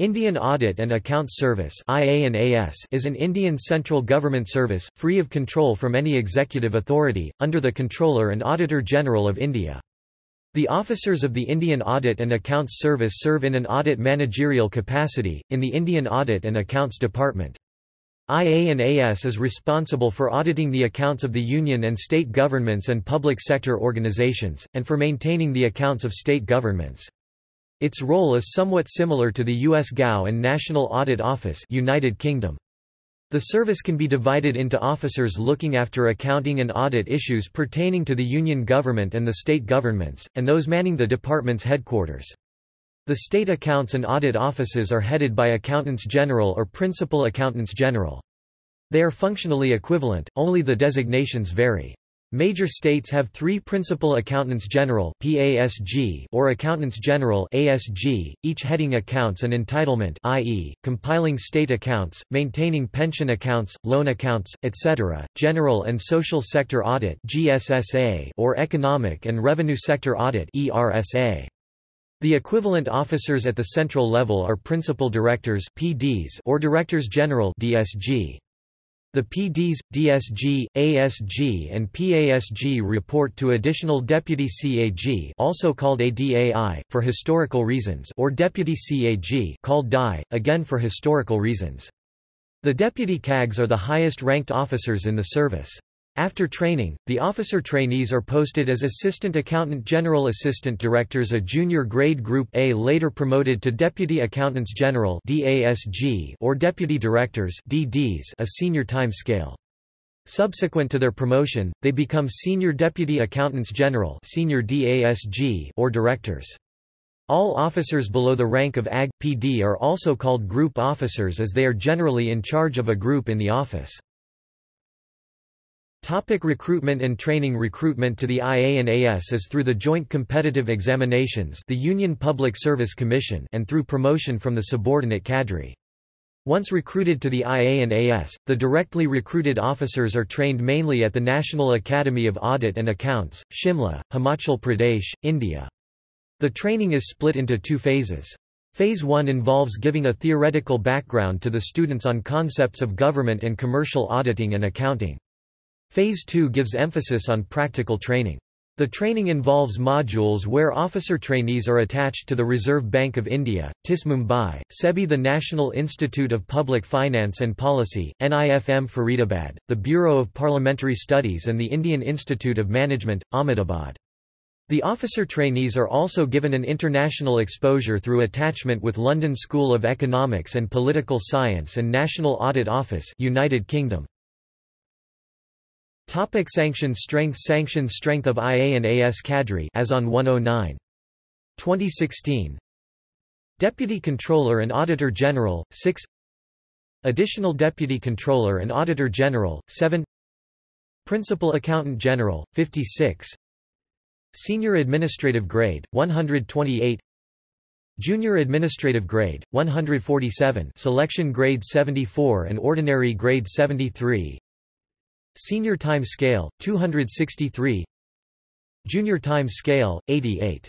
Indian Audit and Accounts Service is an Indian central government service, free of control from any executive authority, under the Comptroller and Auditor General of India. The officers of the Indian Audit and Accounts Service serve in an audit managerial capacity, in the Indian Audit and Accounts Department. IANAS is responsible for auditing the accounts of the union and state governments and public sector organizations, and for maintaining the accounts of state governments. Its role is somewhat similar to the U.S. GAO and National Audit Office United Kingdom. The service can be divided into officers looking after accounting and audit issues pertaining to the union government and the state governments, and those manning the department's headquarters. The state accounts and audit offices are headed by accountants general or principal accountants general. They are functionally equivalent, only the designations vary. Major states have three Principal Accountants General (PASG) or Accountants General (ASG), each heading accounts and entitlement i.e., compiling state accounts, maintaining pension accounts, loan accounts, etc., General and Social Sector Audit (GSSA) or Economic and Revenue Sector Audit (ERSA). The equivalent officers at the central level are Principal Directors (PDs) or Directors General DSG. The PDs, DSG, ASG and PASG report to Additional Deputy CAG also called ADAI, for historical reasons or Deputy CAG called DI, again for historical reasons. The deputy CAGs are the highest-ranked officers in the service. After training, the officer trainees are posted as Assistant Accountant General Assistant Directors a junior grade Group A later promoted to Deputy Accountants General or Deputy Directors (DDs), a senior time scale. Subsequent to their promotion, they become Senior Deputy Accountants General senior DASG or Directors. All officers below the rank of AG, PD are also called group officers as they are generally in charge of a group in the office. Topic recruitment and training Recruitment to the IANAS is through the Joint Competitive Examinations the Union Public Service Commission and through promotion from the subordinate cadre. Once recruited to the IANAS, the directly recruited officers are trained mainly at the National Academy of Audit and Accounts, Shimla, Himachal Pradesh, India. The training is split into two phases. Phase 1 involves giving a theoretical background to the students on concepts of government and commercial auditing and accounting. Phase 2 gives emphasis on practical training. The training involves modules where officer trainees are attached to the Reserve Bank of India, TIS Mumbai, SEBI the National Institute of Public Finance and Policy, NIFM Faridabad, the Bureau of Parliamentary Studies and the Indian Institute of Management, Ahmedabad. The officer trainees are also given an international exposure through attachment with London School of Economics and Political Science and National Audit Office United Kingdom. Topic sanction strength Sanction strength of IA and IANAS cadre as on 109. 2016 Deputy Comptroller and Auditor General, 6 Additional Deputy Comptroller and Auditor General, 7 Principal Accountant General, 56 Senior Administrative Grade, 128 Junior Administrative Grade, 147 Selection Grade 74 and Ordinary Grade 73 Senior Time Scale, 263 Junior Time Scale, 88